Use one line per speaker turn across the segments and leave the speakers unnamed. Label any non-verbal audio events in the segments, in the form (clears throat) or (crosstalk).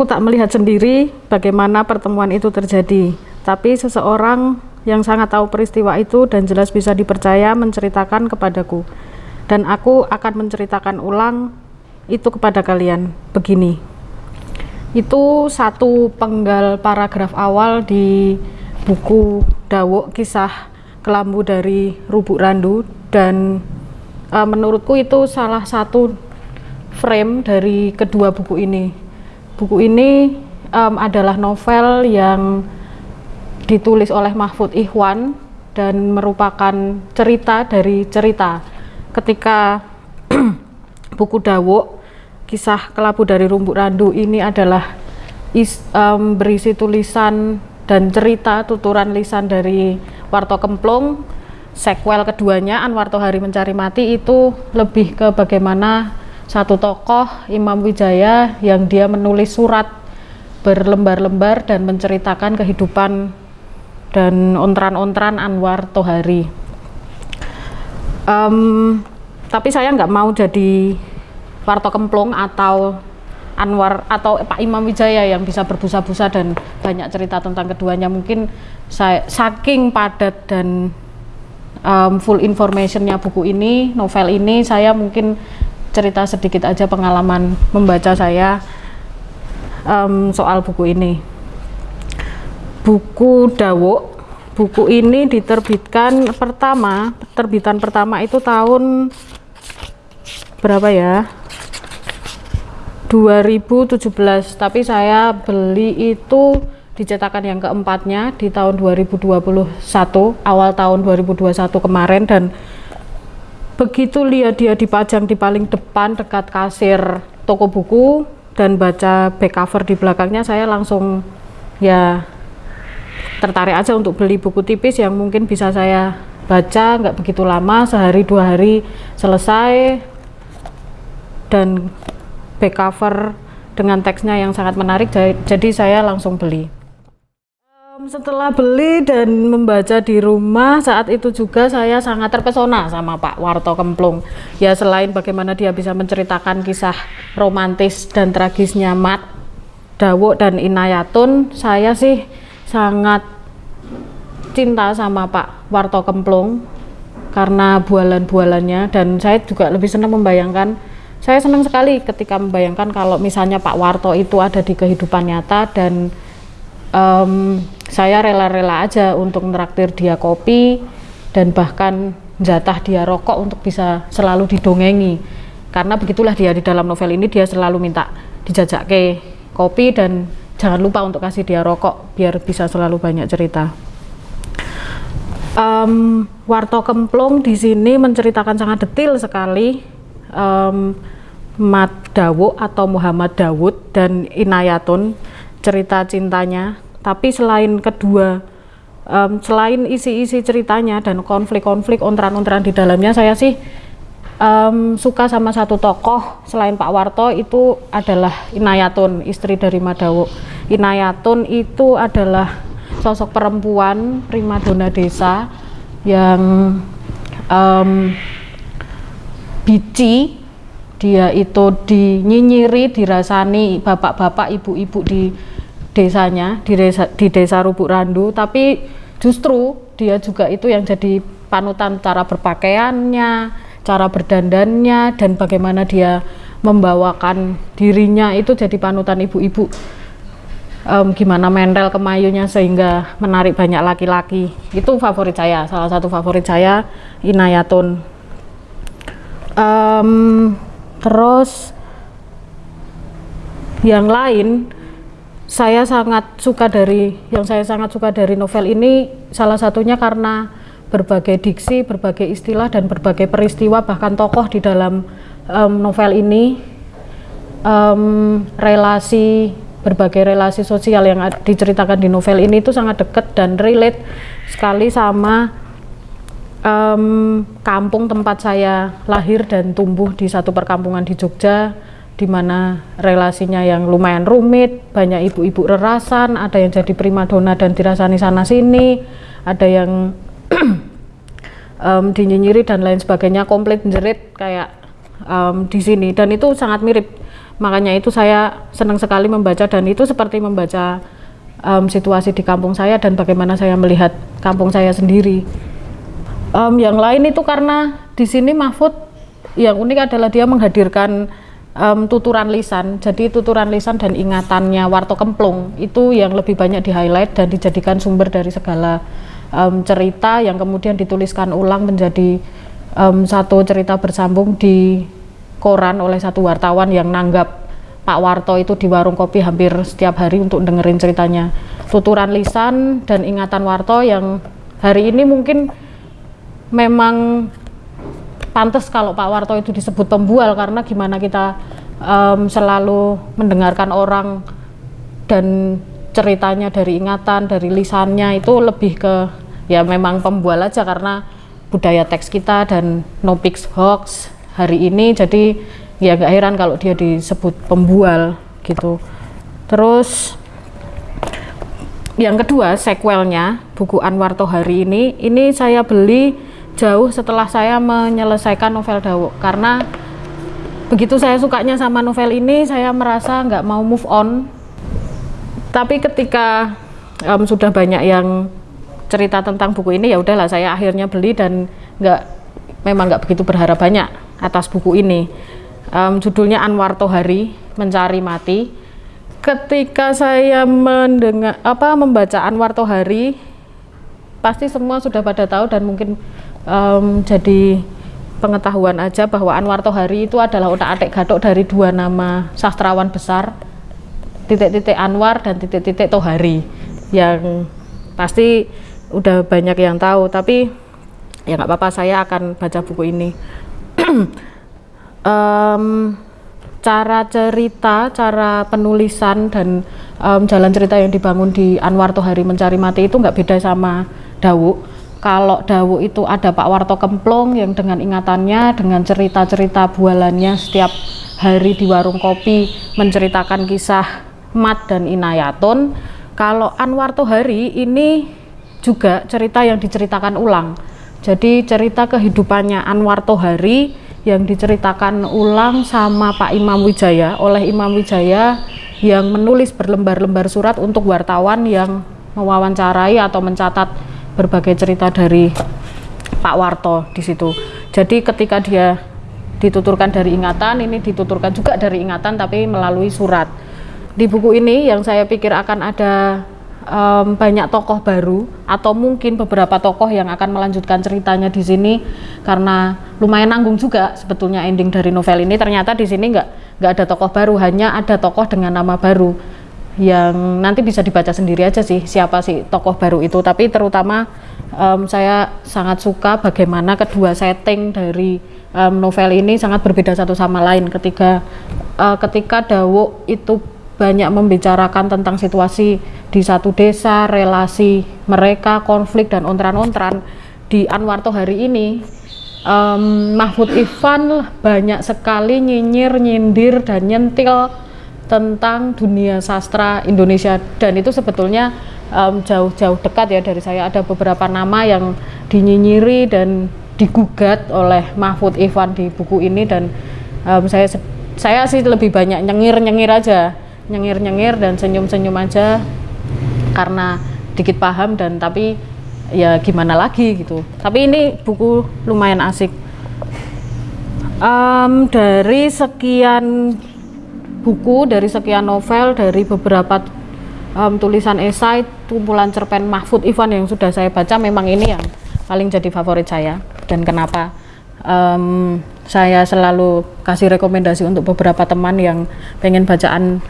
Aku tak melihat sendiri bagaimana pertemuan itu terjadi, tapi seseorang yang sangat tahu peristiwa itu dan jelas bisa dipercaya menceritakan kepadaku. Dan aku akan menceritakan ulang itu kepada kalian. Begini. Itu satu penggal paragraf awal di buku Dawuk kisah kelambu dari Rubuk Randu dan e, menurutku itu salah satu frame dari kedua buku ini buku ini um, adalah novel yang ditulis oleh Mahfud Ikhwan dan merupakan cerita dari cerita. Ketika (clears throat) buku Dawuk kisah kelabu dari rumput randu ini adalah is, um, berisi tulisan dan cerita tuturan lisan dari Warto Kemplung. Sequel keduanya Anwarto Hari Mencari Mati itu lebih ke bagaimana satu tokoh Imam Wijaya yang dia menulis surat berlembar-lembar dan menceritakan kehidupan dan ontran-ontran Anwar Tohari. Um, tapi saya nggak mau jadi Warto Kemplung atau Anwar atau Pak Imam Wijaya yang bisa berbusa-busa dan banyak cerita tentang keduanya. Mungkin saya saking padat dan um, full informationnya buku ini, novel ini, saya mungkin cerita sedikit aja pengalaman membaca saya um, soal buku ini. Buku Dawuk, buku ini diterbitkan pertama, terbitan pertama itu tahun berapa ya? 2017, tapi saya beli itu dicetakan yang keempatnya di tahun 2021, awal tahun 2021 kemarin dan begitu lihat dia dipajang di paling depan dekat kasir toko buku dan baca back cover di belakangnya saya langsung ya tertarik aja untuk beli buku tipis yang mungkin bisa saya baca nggak begitu lama sehari dua hari selesai. Dan back cover dengan teksnya yang sangat menarik jadi saya langsung beli setelah beli dan membaca di rumah saat itu juga saya sangat terpesona sama Pak Warto Kemplung. Ya selain bagaimana dia bisa menceritakan kisah romantis dan tragisnya Mat Dawuk dan Inayatun saya sih sangat cinta sama Pak Warto Kemplung karena bualan-bualannya. Dan saya juga lebih senang membayangkan saya senang sekali ketika membayangkan kalau misalnya Pak Warto itu ada di kehidupan nyata dan um, saya rela-rela aja untuk meraktir dia kopi dan bahkan jatah dia rokok untuk bisa selalu didongengi. Karena begitulah dia di dalam novel ini dia selalu minta dijajak ke kopi dan jangan lupa untuk kasih dia rokok biar bisa selalu banyak cerita. Um, Warto Kemplung di sini menceritakan sangat detail sekali um, Mat Dawud atau Muhammad Dawud dan Inayatun cerita cintanya tapi selain kedua um, selain isi-isi ceritanya dan konflik-konflik ontran-ontran di dalamnya saya sih um, suka sama satu tokoh selain Pak Warto itu adalah Inayatun istri dari Madawo Inayatun itu adalah sosok perempuan primadona desa yang um, bici. Dia itu dinyinyiri dirasani bapak-bapak ibu-ibu di desanya di desa di desa Rubuk Randu tapi justru dia juga itu yang jadi panutan cara berpakaiannya cara berdandannya dan bagaimana dia membawakan dirinya itu jadi panutan ibu-ibu. Um, gimana mental kemayunya sehingga menarik banyak laki-laki. Itu favorit saya salah satu favorit saya Inayatun. Um, terus yang lain saya sangat suka dari yang saya sangat suka dari novel ini salah satunya karena berbagai diksi, berbagai istilah dan berbagai peristiwa bahkan tokoh di dalam um, novel ini um, relasi berbagai relasi sosial yang diceritakan di novel ini itu sangat dekat dan relate sekali sama um, kampung tempat saya lahir dan tumbuh di satu perkampungan di Jogja di mana relasinya yang lumayan rumit, banyak ibu-ibu rerasan, ada yang jadi primadona dan dirasani sana sini, ada yang (clears throat) um, dinyinyiri dan lain sebagainya, komplit jerit kayak um, di sini. Dan itu sangat mirip. Makanya itu saya senang sekali membaca dan itu seperti membaca um, situasi di kampung saya dan bagaimana saya melihat kampung saya sendiri. Um, yang lain itu karena di sini Mahfud yang unik adalah dia menghadirkan um, tuturan lisan. Jadi tuturan lisan dan ingatannya Warto Kemplung itu yang lebih banyak di highlight dan dijadikan sumber dari segala um, cerita yang kemudian dituliskan ulang menjadi um, satu cerita bersambung di koran oleh satu wartawan yang nanggap Pak Warto itu di warung kopi hampir setiap hari untuk dengerin ceritanya. Tuturan lisan dan ingatan Warto yang hari ini mungkin memang pantas kalau Pak Warto itu disebut pembual karena gimana kita um, selalu mendengarkan orang dan ceritanya dari ingatan, dari lisannya itu lebih ke ya memang pembual aja karena budaya teks kita dan no pics hoax hari ini. Jadi ya gak heran kalau dia disebut pembual gitu. Terus yang kedua sequelnya buku Anwarto hari ini ini saya beli jauh setelah saya menyelesaikan novel Dawo karena begitu saya sukanya sama novel ini saya merasa nggak mau move on. Tapi ketika um, sudah banyak yang cerita tentang buku ini ya udahlah saya akhirnya beli dan nggak memang nggak begitu berharap banyak atas buku ini. Um, judulnya Anwar Tohari Mencari Mati. Ketika saya mendengar apa membaca Anwar Tohari pasti semua sudah pada tahu dan mungkin um, jadi pengetahuan aja bahwa Anwar Tohari itu adalah otak-atik gadok dari dua nama sastrawan besar titik-titik Anwar dan titik-titik Tohari yang pasti udah banyak yang tahu tapi ya nggak apa-apa saya akan baca buku ini (clears throat) um, cara cerita, cara penulisan dan um, jalan cerita yang dibangun di Anwar Tohari Mencari Mati itu nggak beda sama Dawu. Kalau Dawu itu ada Pak Warto Kemplong yang dengan ingatannya, dengan cerita-cerita bualannya setiap hari di warung kopi menceritakan kisah Mat dan Inayatun. Kalau Anwar Tohari ini juga cerita yang diceritakan ulang. Jadi cerita kehidupannya Anwar Tohari yang diceritakan ulang sama Pak Imam Wijaya oleh Imam Wijaya yang menulis berlembar-lembar surat untuk wartawan yang mewawancarai atau mencatat berbagai cerita dari Pak Warto di situ. Jadi ketika dia dituturkan dari ingatan, ini dituturkan juga dari ingatan tapi melalui surat. Di buku ini yang saya pikir akan ada um, banyak tokoh baru atau mungkin beberapa tokoh yang akan melanjutkan ceritanya di sini karena lumayan nanggung juga sebetulnya ending dari novel ini ternyata di sini nggak nggak ada tokoh baru hanya ada tokoh dengan nama baru yang nanti bisa dibaca sendiri aja sih siapa sih tokoh baru itu. Tapi terutama um, saya sangat suka bagaimana kedua setting dari um, novel ini sangat berbeda satu sama lain. Ketika uh, ketika Dawo itu banyak membicarakan tentang situasi di satu desa, relasi mereka, konflik dan ontran-ontran di Anwarto hari ini um, Mahfud Ivan banyak sekali nyinyir, nyindir dan nyentil tentang dunia sastra Indonesia. Dan itu sebetulnya jauh-jauh um, dekat ya dari saya. Ada beberapa nama yang dinyinyiri dan digugat oleh Mahfud Ivan di buku ini. Dan um, saya saya sih lebih banyak nyengir-nyengir aja. Nyengir-nyengir dan senyum-senyum aja karena dikit paham dan tapi ya gimana lagi gitu. Tapi ini buku lumayan asik. Um, dari sekian buku dari sekian novel dari beberapa um, tulisan esai kumpulan cerpen Mahfud Ivan yang sudah saya baca memang ini yang paling jadi favorit saya dan kenapa um, saya selalu kasih rekomendasi untuk beberapa teman yang pengen bacaan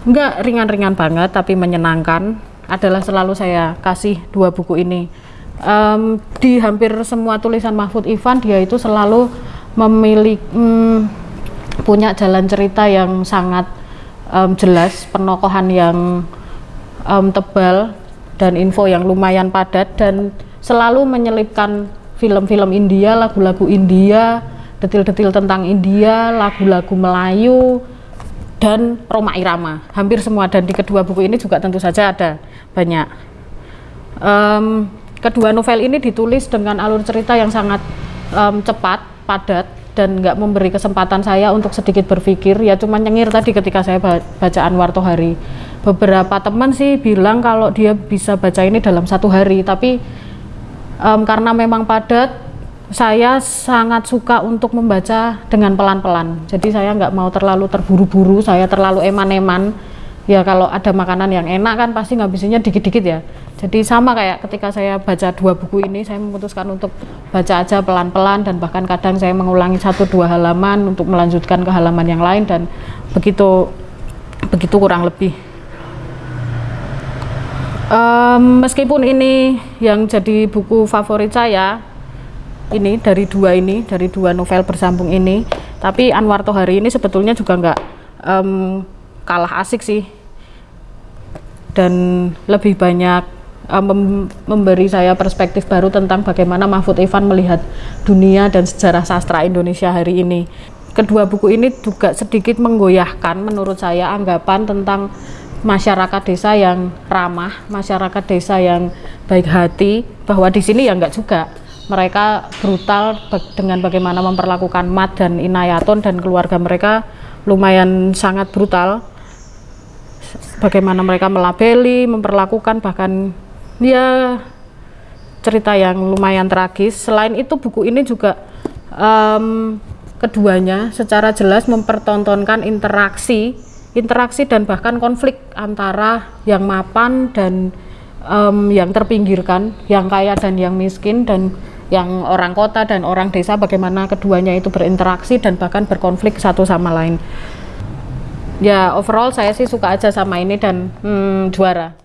Enggak ringan-ringan banget tapi menyenangkan adalah selalu saya kasih dua buku ini. Um, di hampir semua tulisan Mahfud Ivan dia itu selalu memiliki um, punya jalan cerita yang sangat um, jelas, penokohan yang um, tebal dan info yang lumayan padat dan selalu menyelipkan film-film India, lagu-lagu India, detil-detil tentang India, lagu-lagu Melayu, dan Roma Irama. Hampir semua dan di kedua buku ini juga tentu saja ada banyak. Um, kedua novel ini ditulis dengan alur cerita yang sangat um, cepat padat dan nggak memberi kesempatan saya untuk sedikit berpikir. Ya cuma nyengir tadi ketika saya baca Anwar Tohari beberapa teman sih bilang kalau dia bisa baca ini dalam satu hari tapi um, karena memang padat saya sangat suka untuk membaca dengan pelan-pelan. Jadi saya nggak mau terlalu terburu-buru saya terlalu eman-eman ya kalau ada makanan yang enak kan pasti ngabisinnya dikit-dikit ya. Jadi sama kayak ketika saya baca dua buku ini saya memutuskan untuk baca aja pelan-pelan dan bahkan kadang saya mengulangi satu dua halaman untuk melanjutkan ke halaman yang lain dan begitu begitu kurang lebih. Um, meskipun ini yang jadi buku favorit saya ini dari dua ini dari dua novel bersambung ini tapi Anwar Tohari ini sebetulnya juga nggak um, kalah asik sih dan lebih banyak uh, mem memberi saya perspektif baru tentang bagaimana Mahfud Ivan melihat dunia dan sejarah sastra Indonesia hari ini. Kedua buku ini juga sedikit menggoyahkan menurut saya anggapan tentang masyarakat desa yang ramah, masyarakat desa yang baik hati, bahwa di sini ya enggak juga. Mereka brutal dengan bagaimana memperlakukan Mat dan Inayaton dan keluarga mereka lumayan sangat brutal. Bagaimana mereka melabeli, memperlakukan bahkan ya cerita yang lumayan tragis. Selain itu buku ini juga um, keduanya secara jelas mempertontonkan interaksi interaksi dan bahkan konflik antara yang mapan dan um, yang terpinggirkan yang kaya dan yang miskin dan yang orang kota dan orang desa bagaimana keduanya itu berinteraksi dan bahkan berkonflik satu sama lain ya overall saya sih suka aja sama ini dan hmm, juara